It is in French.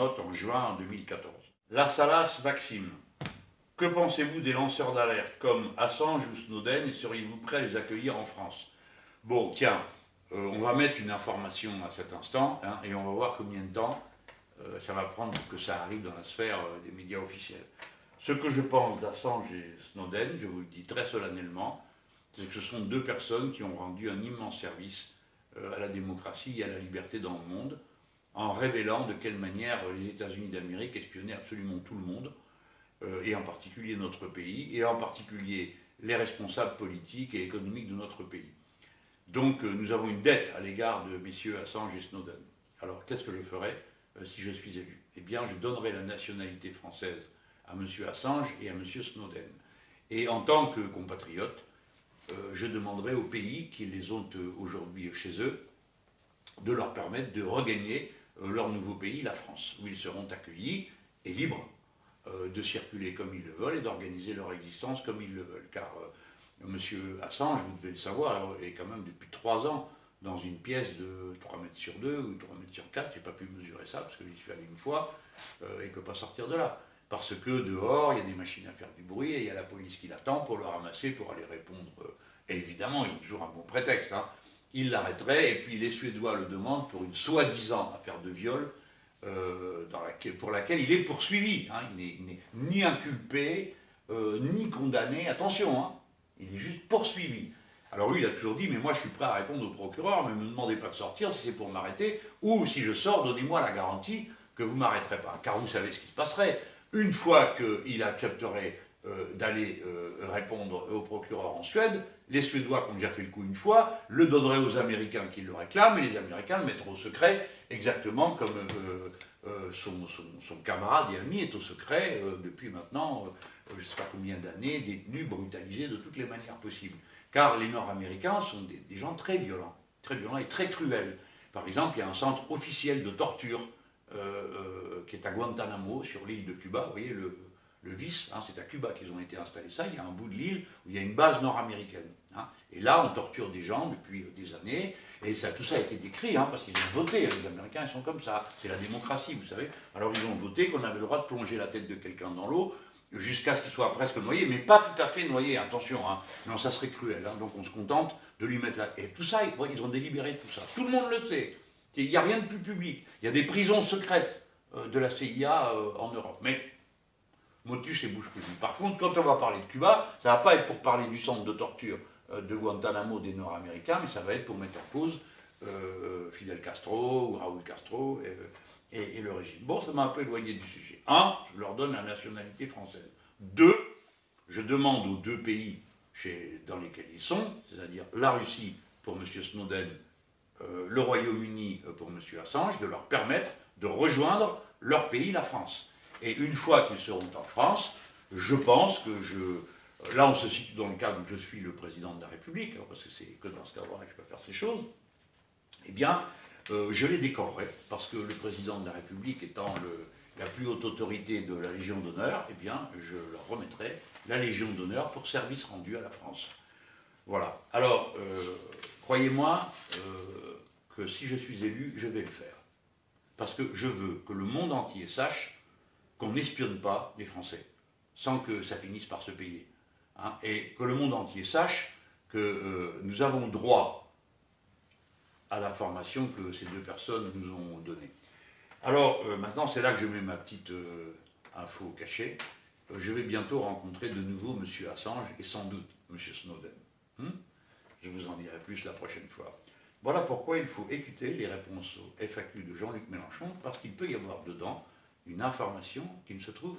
en juin 2014. La Salas Maxime. Que pensez-vous des lanceurs d'alerte comme Assange ou Snowden et seriez-vous prêt à les accueillir en France? Bon, tiens, euh, on va mettre une information à cet instant hein, et on va voir combien de temps euh, ça va prendre pour que ça arrive dans la sphère euh, des médias officiels. Ce que je pense d'Assange et Snowden, je vous le dis très solennellement, c'est que ce sont deux personnes qui ont rendu un immense service à la démocratie et à la liberté dans le monde en révélant de quelle manière les États-Unis d'Amérique espionnaient absolument tout le monde, euh, et en particulier notre pays, et en particulier les responsables politiques et économiques de notre pays. Donc euh, nous avons une dette à l'égard de messieurs Assange et Snowden. Alors qu'est-ce que je ferai euh, si je suis élu? Eh bien je donnerai la nationalité française à monsieur Assange et à monsieur Snowden. Et en tant que compatriote, je demanderai aux pays qui les ont aujourd'hui chez eux de leur permettre de regagner leur nouveau pays, la France, où ils seront accueillis et libres euh, de circuler comme ils le veulent et d'organiser leur existence comme ils le veulent. Car euh, M. Assange, vous devez le savoir, est quand même depuis trois ans dans une pièce de 3 mètres sur 2 ou 3 mètres sur 4, je n'ai pas pu mesurer ça parce que j'y suis allé une fois, et ne peut pas sortir de là. Parce que dehors, il y a des machines à faire du bruit et il y a la police qui l'attend pour le ramasser, pour aller répondre. Et évidemment, ils ont toujours un bon prétexte. Hein il l'arrêterait, et puis les Suédois le demandent pour une soi-disant affaire de viol euh, pour laquelle il est poursuivi. Hein. Il n'est ni inculpé, euh, ni condamné, attention, hein. il est juste poursuivi. Alors lui, il a toujours dit, mais moi je suis prêt à répondre au procureur, mais ne me demandez pas de sortir si c'est pour m'arrêter, ou si je sors, donnez-moi la garantie que vous ne m'arrêterez pas. Car vous savez ce qui se passerait. Une fois qu'il accepterait euh, d'aller euh, répondre au procureur en Suède, les Suédois ont déjà fait le coup une fois, le donneraient aux Américains qui le réclament, et les Américains le mettront au secret, exactement comme euh, son, camarade et ami est au secret depuis maintenant, je ne sais pas combien d'années, détenu, brutalisé de toutes les manières possibles. Car les Nord-Américains sont des, des, gens très violents, très violents et très cruels. Par exemple, il y a un centre officiel de torture qui est à Guantanamo, sur l'île de Cuba, vous voyez le, le vice, hein, c'est à Cuba qu'ils ont été installés ça, il y a un bout de l'île où il y a une base nord-américaine. Hein. Et là, on torture des gens depuis des années, et ça, tout ça a été décrit, hein, parce qu'ils ont voté, les Américains, ils sont comme ça, c'est la démocratie, vous savez. Alors ils ont voté qu'on avait le droit de plonger la tête de quelqu'un dans l'eau, jusqu'à ce qu'il soit presque noyé, mais pas tout à fait noyé, attention, non, ça serait cruel, donc on se contente de lui mettre là. Et tout ça, ils ont délibéré tout ça. Tout le monde le sait. Il n'y a rien de plus public. Il y a des prisons secrètes euh, de la CIA euh, en Europe. Mais motus et bouche cousue. Par contre, quand on va parler de Cuba, ça ne va pas être pour parler du centre de torture euh, de Guantanamo des Nord-Américains, mais ça va être pour mettre en cause euh, Fidel Castro ou Raúl Castro et, le régime. Bon, ça m'a un peu éloigné du sujet. Un, je leur donne la nationalité française. Deux, je demande aux deux pays chez, dans lesquels ils sont, c'est-à-dire la Russie pour M. Snowden, euh, le Royaume-Uni pour M. Assange, de leur permettre de rejoindre leur pays, la France. Et une fois qu'ils seront en France, je pense que je... Là, on se situe dans le cadre où je suis le président de la République, hein, parce que c'est que dans ce cadre-là que je peux faire ces choses, eh bien, euh, je les décorerai, parce que le président de la République étant la plus haute autorité de la Légion d'honneur, eh bien, je leur remettrai la Légion d'honneur pour service rendu à la France. Voilà. Alors, euh, croyez-moi euh, que si je suis élu, je vais le faire. Parce que je veux que le monde entier sache qu'on n'espionne pas les Français, sans que ça finisse par se payer. Hein, et que le monde entier sache que euh, nous avons droit à l'information que ces deux personnes nous ont donnée. Alors, euh, maintenant, c'est là que je mets ma petite euh, info cachée. je vais bientôt rencontrer de nouveau M. Assange et sans doute M. Snowden. Hmm je vous en dirai plus la prochaine fois. Voilà pourquoi il faut écouter les réponses au FAQ de Jean-Luc Mélenchon, parce qu'il peut y avoir dedans une information qui ne se trouve